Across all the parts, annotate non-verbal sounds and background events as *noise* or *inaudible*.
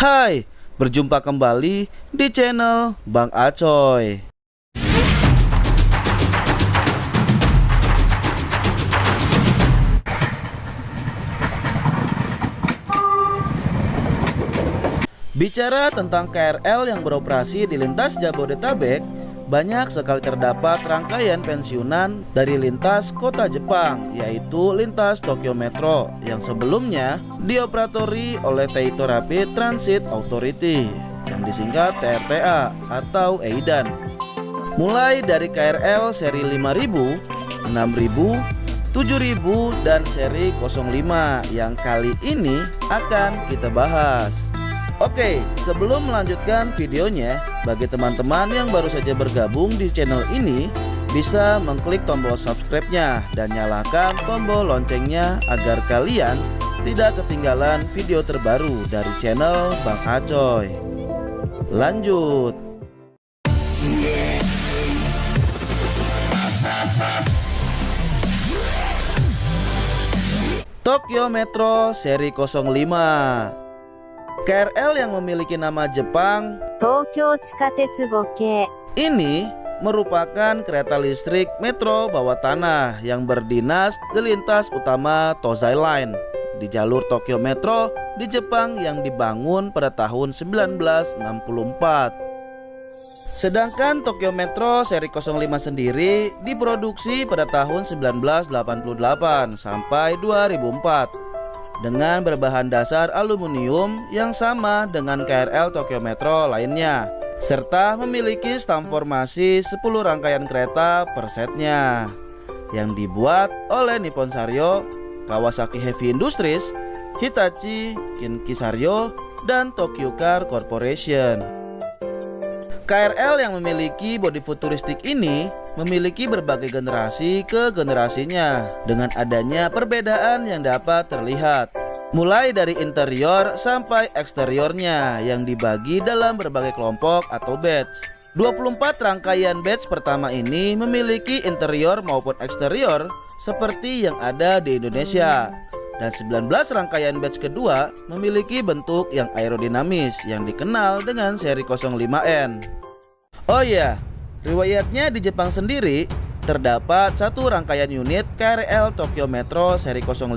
Hai, berjumpa kembali di channel Bang Acoy. Bicara tentang KRL yang beroperasi di lintas Jabodetabek, banyak sekali terdapat rangkaian pensiunan dari lintas kota Jepang, yaitu lintas Tokyo Metro yang sebelumnya dioperatori oleh Taito Rapid Transit Authority yang disingkat TRTA atau EIDAN. Mulai dari KRL seri 5000, 6000, 7000 dan seri 05 yang kali ini akan kita bahas. Oke, sebelum melanjutkan videonya, bagi teman-teman yang baru saja bergabung di channel ini, bisa mengklik tombol subscribe-nya dan nyalakan tombol loncengnya agar kalian tidak ketinggalan video terbaru dari channel Bang Acoy. Lanjut. Tokyo Metro seri 05 KRL yang memiliki nama Jepang. Ini merupakan kereta listrik metro bawah tanah yang berdinas di lintas utama Tozai Line di jalur Tokyo Metro di Jepang yang dibangun pada tahun 1964. Sedangkan Tokyo Metro seri 05 sendiri diproduksi pada tahun 1988 sampai 2004 dengan berbahan dasar aluminium yang sama dengan KRL Tokyo Metro lainnya serta memiliki stam formasi 10 rangkaian kereta per setnya yang dibuat oleh Nippon Saryo, Kawasaki Heavy Industries, Hitachi, Kinki Saryo, dan Tokyo Car Corporation. KRL yang memiliki bodi futuristik ini memiliki berbagai generasi ke generasinya dengan adanya perbedaan yang dapat terlihat. Mulai dari interior sampai eksteriornya yang dibagi dalam berbagai kelompok atau batch. 24 rangkaian batch pertama ini memiliki interior maupun eksterior seperti yang ada di Indonesia dan 19 rangkaian batch kedua memiliki bentuk yang aerodinamis yang dikenal dengan seri 05N Oh iya, Riwayatnya di Jepang sendiri terdapat satu rangkaian unit KRL Tokyo Metro seri 05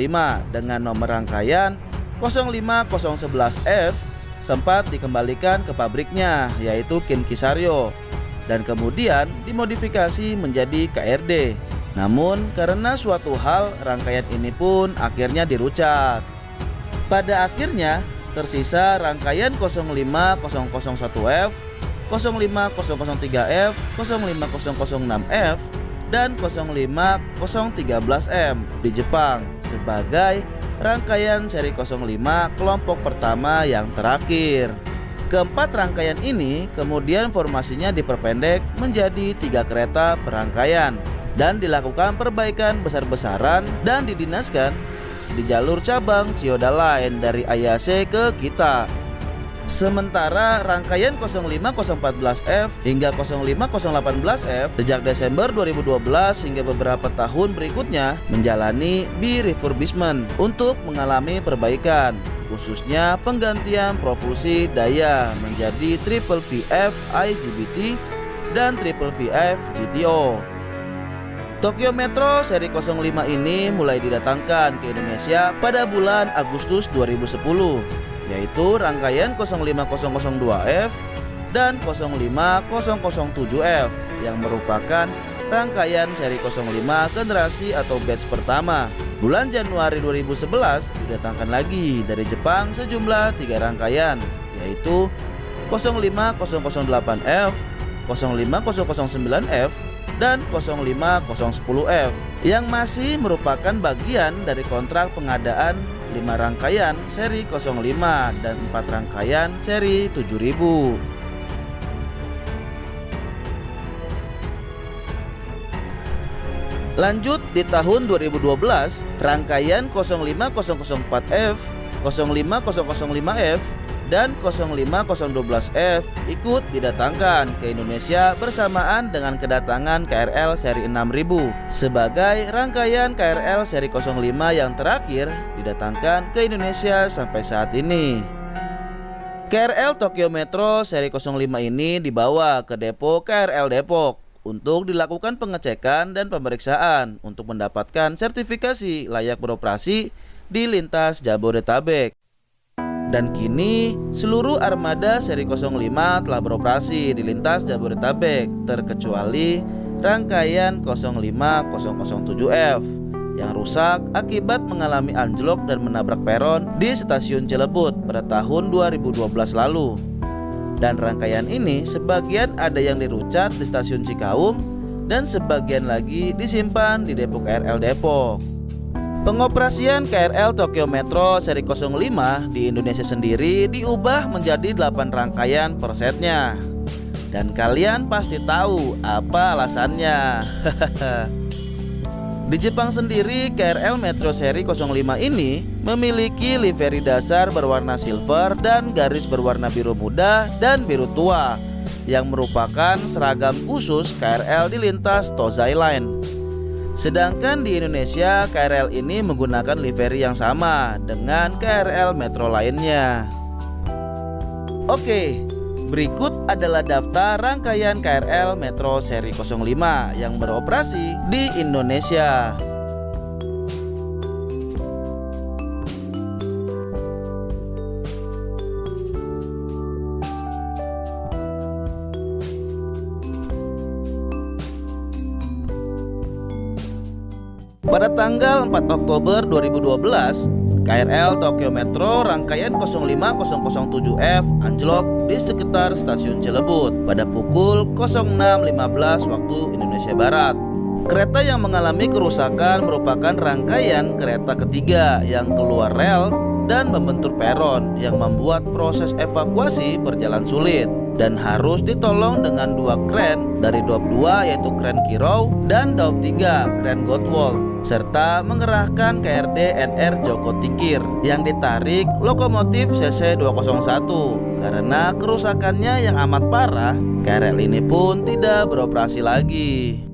dengan nomor rangkaian 05011F sempat dikembalikan ke pabriknya yaitu Kinkisaryo dan kemudian dimodifikasi menjadi KRD. Namun karena suatu hal rangkaian ini pun akhirnya dirucat. Pada akhirnya tersisa rangkaian 05001F 05003F, 05006F, dan 05013M di Jepang sebagai rangkaian seri 05 kelompok pertama yang terakhir. Keempat rangkaian ini kemudian formasinya diperpendek menjadi tiga kereta perangkaian dan dilakukan perbaikan besar-besaran dan didinaskan di jalur cabang Chiyoda Line dari Ayase ke Kita Sementara rangkaian 05014F hingga 05018F sejak Desember 2012 hingga beberapa tahun berikutnya menjalani B-refurbishment untuk mengalami perbaikan khususnya penggantian propulsi daya menjadi triple VF IGBT dan triple VF GTO. Tokyo Metro seri 05 ini mulai didatangkan ke Indonesia pada bulan Agustus 2010 yaitu rangkaian 05002F dan 05007F yang merupakan rangkaian seri 05 generasi atau batch pertama. Bulan Januari 2011 didatangkan lagi dari Jepang sejumlah tiga rangkaian yaitu 05008F, 05009F, dan 05010F yang masih merupakan bagian dari kontrak pengadaan 5 rangkaian seri 05 dan 4 rangkaian seri 7000. Lanjut di tahun 2012, rangkaian 05004F, 05005F, dan 05012F ikut didatangkan ke Indonesia bersamaan dengan kedatangan KRL seri 6000 sebagai rangkaian KRL seri 05 yang terakhir didatangkan ke Indonesia sampai saat ini. KRL Tokyo Metro seri 05 ini dibawa ke depo KRL Depok untuk dilakukan pengecekan dan pemeriksaan untuk mendapatkan sertifikasi layak beroperasi di lintas Jabodetabek. Dan kini seluruh armada seri 05 telah beroperasi di lintas Jabodetabek terkecuali rangkaian 05007F yang rusak akibat mengalami anjlok dan menabrak peron di stasiun Cilebut pada tahun 2012 lalu. Dan rangkaian ini sebagian ada yang dirucat di stasiun Cikaum dan sebagian lagi disimpan di Depok KRL Depok. Pengoperasian KRL Tokyo Metro seri 05 di Indonesia sendiri diubah menjadi 8 rangkaian per setnya. Dan kalian pasti tahu apa alasannya. *laughs* Di Jepang sendiri, KRL Metro seri 05 ini memiliki livery dasar berwarna silver dan garis berwarna biru muda dan biru tua yang merupakan seragam khusus KRL di lintas Tozai Line. Sedangkan di Indonesia KRL ini menggunakan livery yang sama dengan KRL metro lainnya. Oke, berikut adalah daftar rangkaian KRL Metro seri 05 yang beroperasi di Indonesia. Pada tanggal 4 Oktober 2012, KRL Tokyo Metro rangkaian 05007F anjlok di sekitar stasiun Cilebut pada pukul 06.15 waktu Indonesia Barat. Kereta yang mengalami kerusakan merupakan rangkaian kereta ketiga yang keluar rel dan membentur peron yang membuat proses evakuasi berjalan sulit dan harus ditolong dengan dua kren dari Daup 2 yaitu kren Kirau dan Daup 3 kren Gottwald serta mengerahkan KRD NR Joko Tingkir yang ditarik lokomotif CC 201 karena kerusakannya yang amat parah KRL ini pun tidak beroperasi lagi.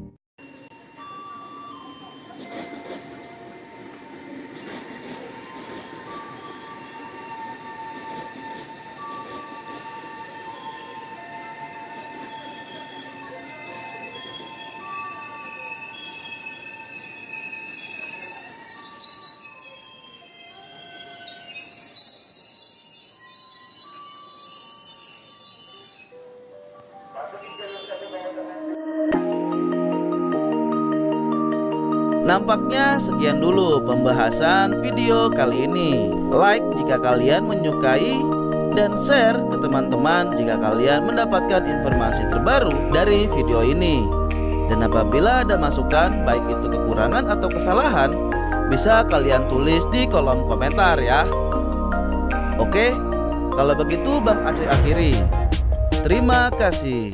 Nampaknya sekian dulu pembahasan video kali ini. Like jika kalian menyukai dan share ke teman-teman jika kalian mendapatkan informasi terbaru dari video ini. Dan apabila ada masukan baik itu kekurangan atau kesalahan, bisa kalian tulis di kolom komentar ya. Oke, kalau begitu Bang Aceh akhiri. Terima kasih.